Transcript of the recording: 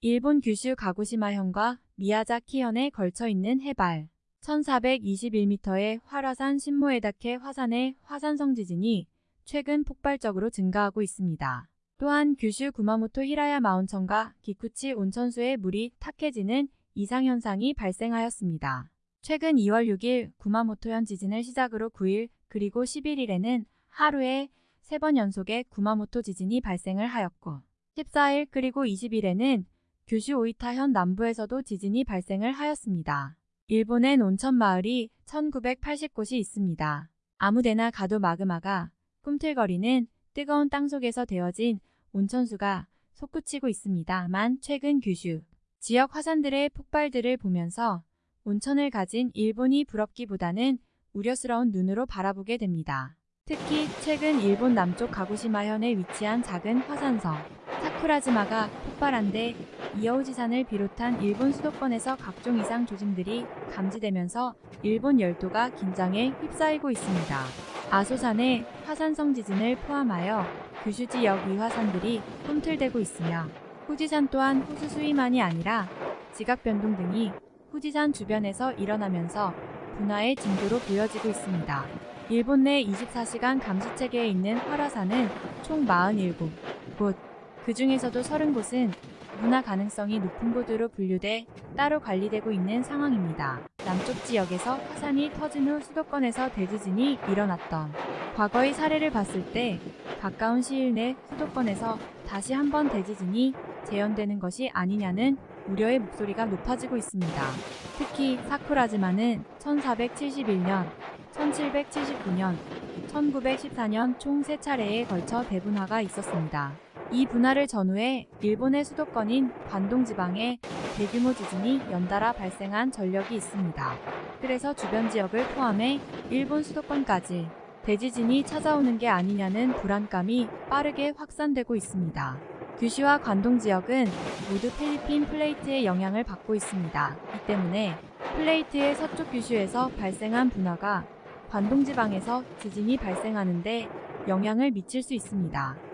일본 규슈 가고시마현과 미야자키현에 걸쳐 있는 해발 1421m의 활화산 신모에다케 화산의 화산성 지진이 최근 폭발적으로 증가하고 있습니다. 또한 규슈 구마모토 히라야 마온천과 기쿠치 온천수의 물이 탁해지는 이상현상이 발생하였습니다. 최근 2월 6일 구마모토현 지진을 시작으로 9일 그리고 11일에는 하루에 3번 연속의 구마모토 지진이 발생을 하였고 14일 그리고 20일에는 규슈 오이타 현 남부에서도 지진이 발생을 하였습니다. 일본엔 온천 마을이 1980곳이 있습니다. 아무데나 가도 마그마가 꿈틀거리는 뜨거운 땅속에서 되어진 온천수가 솟구치고 있습니다만 최근 규슈 지역 화산들의 폭발들을 보면서 온천을 가진 일본이 부럽기보다는 우려스러운 눈으로 바라보게 됩니다. 특히 최근 일본 남쪽 가고시마현에 위치한 작은 화산성 사쿠라지마가 폭발한 데 이어우지산을 비롯한 일본 수도권에서 각종 이상 조짐들이 감지되면서 일본 열도가 긴장에 휩싸이고 있습니다. 아소산의 화산성 지진을 포함하여 규슈 지역 위화산들이 꿈틀대고 있으며 후지산 또한 호수 수위만이 아니라 지각 변동 등이 후지산 주변에서 일어나면서 분화의 징조로 보여지고 있습니다. 일본 내 24시간 감시체계에 있는 활화산은 총 47곳, 그 중에서도 30곳은 문화 가능성이 높은 곳으로 분류돼 따로 관리되고 있는 상황입니다. 남쪽 지역에서 화산이 터진 후 수도권에서 대지진이 일어났던 과거의 사례를 봤을 때 가까운 시일 내 수도권에서 다시 한번 대지진이 재현되는 것이 아니냐는 우려의 목소리가 높아지고 있습니다. 특히 사쿠라지마는 1471년, 1779년, 1914년 총 3차례에 걸쳐 대분화가 있었습니다. 이 분화를 전후해 일본의 수도권인 관동 지방에 대규모 지진이 연달아 발생한 전력이 있습니다. 그래서 주변 지역을 포함해 일본 수도권까지 대지진이 찾아오는 게 아니냐는 불안감이 빠르게 확산되고 있습니다. 규슈와 관동 지역은 모두 필리핀 플레이트의 영향을 받고 있습니다. 이 때문에 플레이트의 서쪽 규슈에서 발생한 분화가 관동 지방에서 지진이 발생하는데 영향을 미칠 수 있습니다.